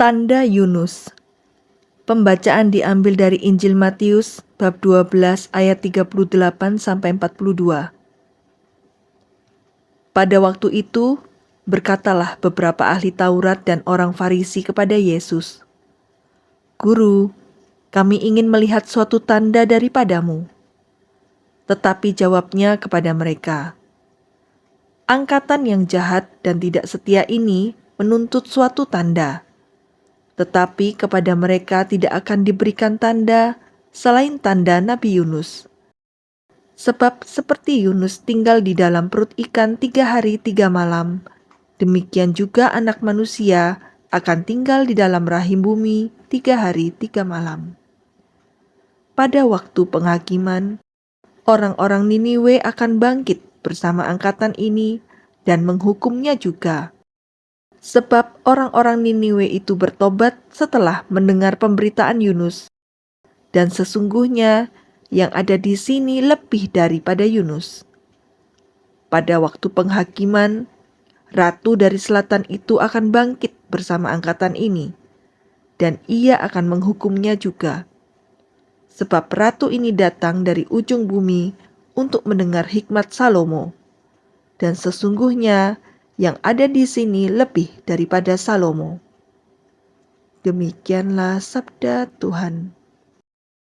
Tanda Yunus Pembacaan diambil dari Injil Matius bab 12 ayat 38 sampai 42. Pada waktu itu berkatalah beberapa ahli Taurat dan orang Farisi kepada Yesus, "Guru, kami ingin melihat suatu tanda daripadamu." Tetapi jawabnya kepada mereka, "Angkatan yang jahat dan tidak setia ini menuntut suatu tanda." Tetapi kepada mereka tidak akan diberikan tanda selain tanda Nabi Yunus. Sebab seperti Yunus tinggal di dalam perut ikan tiga hari tiga malam, demikian juga anak manusia akan tinggal di dalam rahim bumi tiga hari tiga malam. Pada waktu penghakiman, orang-orang Niniwe akan bangkit bersama angkatan ini dan menghukumnya juga Sebab orang-orang Niniwe itu bertobat setelah mendengar pemberitaan Yunus. Dan sesungguhnya yang ada di sini lebih daripada Yunus. Pada waktu penghakiman, ratu dari selatan itu akan bangkit bersama angkatan ini, dan ia akan menghukumnya juga. Sebab ratu ini datang dari ujung bumi untuk mendengar hikmat Salomo. Dan sesungguhnya yang ada di sini lebih daripada Salomo. Demikianlah sabda Tuhan.